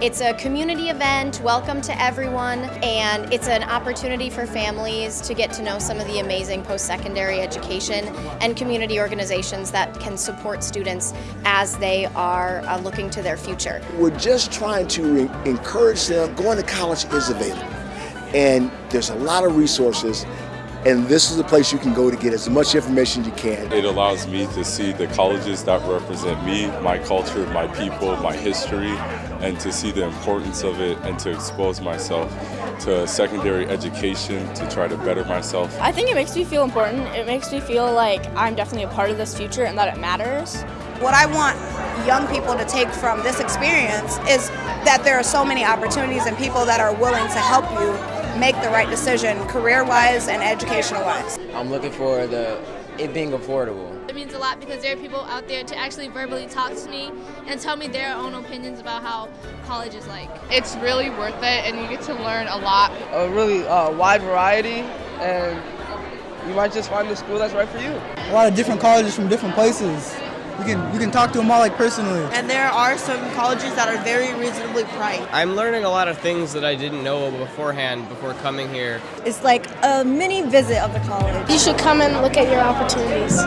It's a community event, welcome to everyone, and it's an opportunity for families to get to know some of the amazing post-secondary education and community organizations that can support students as they are uh, looking to their future. We're just trying to encourage them. Going to college is available, and there's a lot of resources and this is the place you can go to get as much information as you can. It allows me to see the colleges that represent me, my culture, my people, my history, and to see the importance of it and to expose myself to secondary education to try to better myself. I think it makes me feel important. It makes me feel like I'm definitely a part of this future and that it matters. What I want young people to take from this experience is that there are so many opportunities and people that are willing to help you make the right decision career-wise and educational-wise. I'm looking for the it being affordable. It means a lot because there are people out there to actually verbally talk to me and tell me their own opinions about how college is like. It's really worth it and you get to learn a lot. A really uh, wide variety and you might just find the school that's right for you. A lot of different colleges from different places. You can, you can talk to them all like personally. And there are some colleges that are very reasonably priced. I'm learning a lot of things that I didn't know beforehand before coming here. It's like a mini visit of the college. You should come and look at your opportunities.